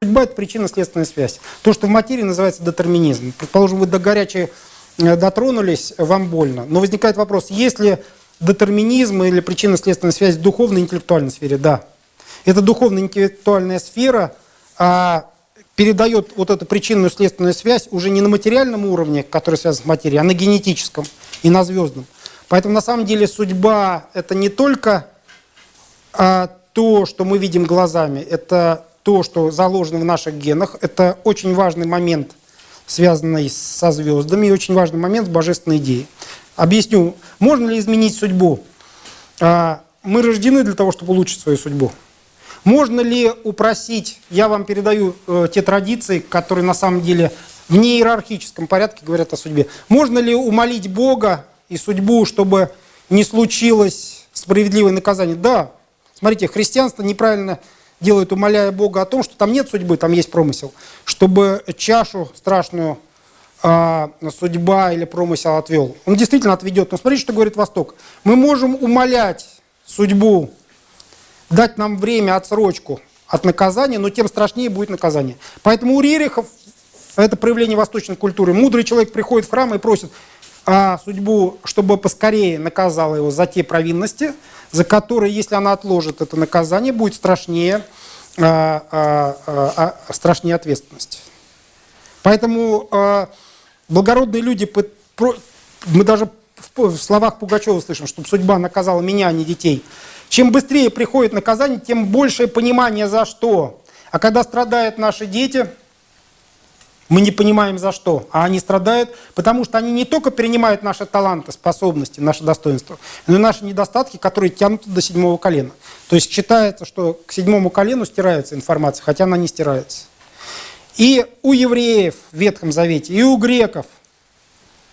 Судьба – это причинно-следственная связь. То, что в материи называется детерминизм. Предположим, вы до горячей э, дотронулись, вам больно. Но возникает вопрос, есть ли детерминизм или причинно-следственная связь в духовной и интеллектуальной сфере? Да. Это духовно-интеллектуальная сфера а, передает вот эту причинную следственную связь уже не на материальном уровне, который связан с материей, а на генетическом и на звездном. Поэтому на самом деле судьба – это не только а, то, что мы видим глазами, это то, что заложено в наших генах. Это очень важный момент, связанный со звездами, и очень важный момент с божественной идеей. Объясню, можно ли изменить судьбу? А, мы рождены для того, чтобы улучшить свою судьбу. Можно ли упросить, я вам передаю э, те традиции, которые на самом деле в неиерархическом порядке говорят о судьбе. Можно ли умолить Бога и судьбу, чтобы не случилось справедливое наказание? Да. Смотрите, христианство неправильно делает, умоляя Бога о том, что там нет судьбы, там есть промысел. Чтобы чашу страшную э, судьба или промысел отвел. Он действительно отведет. Но смотрите, что говорит Восток. Мы можем умолять судьбу дать нам время, отсрочку от наказания, но тем страшнее будет наказание. Поэтому у Рерихов, это проявление восточной культуры, мудрый человек приходит в храм и просит а, судьбу, чтобы поскорее наказала его за те провинности, за которые, если она отложит это наказание, будет страшнее, а, а, а, а страшнее ответственность. Поэтому а, благородные люди, мы даже в словах Пугачева слышим, чтобы судьба наказала меня, а не детей – чем быстрее приходит наказание, тем большее понимание за что. А когда страдают наши дети, мы не понимаем за что. А они страдают, потому что они не только перенимают наши таланты, способности, наши достоинства, но и наши недостатки, которые тянут до седьмого колена. То есть считается, что к седьмому колену стирается информация, хотя она не стирается. И у евреев в Ветхом Завете, и у греков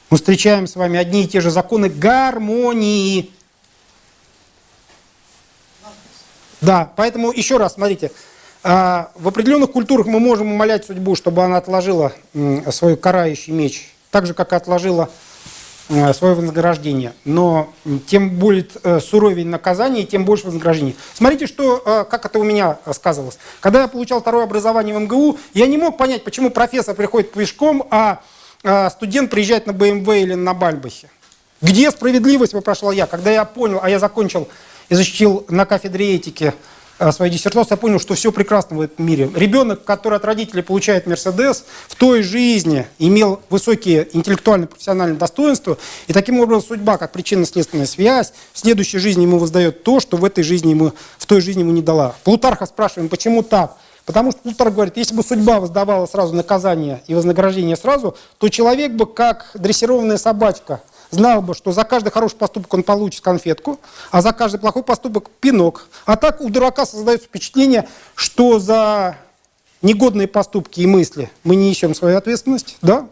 мы встречаем с вами одни и те же законы гармонии. Да, поэтому еще раз, смотрите, в определенных культурах мы можем умолять судьбу, чтобы она отложила свой карающий меч, так же, как отложила свое вознаграждение. Но тем будет э, суровее наказание, тем больше вознаграждение. Смотрите, что, э, как это у меня сказывалось. Когда я получал второе образование в МГУ, я не мог понять, почему профессор приходит пешком, а студент приезжает на БМВ или на Бальбахе. Где справедливость, вопрошал я, когда я понял, а я закончил и защитил на кафедре этики э, свою диссертацию, я понял, что все прекрасно в этом мире. Ребенок, который от родителей получает Мерседес, в той жизни имел высокие интеллектуальные профессиональные достоинства, и таким образом судьба, как причинно-следственная связь, в следующей жизни ему воздает то, что в этой жизни ему, в той жизни ему не дала. Плутарха спрашиваем, почему так? Потому что Плутарх говорит, если бы судьба воздавала сразу наказание и вознаграждение сразу, то человек бы, как дрессированная собачка – знал бы, что за каждый хороший поступок он получит конфетку, а за каждый плохой поступок пинок. А так у дурака создается впечатление, что за негодные поступки и мысли мы не несем свою ответственность, да?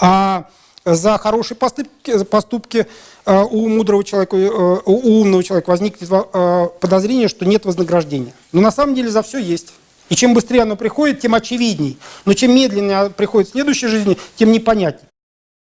а за хорошие поступки, поступки э, у мудрого человека, э, у умного человека возникнет э, подозрение, что нет вознаграждения. Но на самом деле за все есть. И чем быстрее оно приходит, тем очевидней. Но чем медленнее приходит в следующей жизни, тем непонятнее.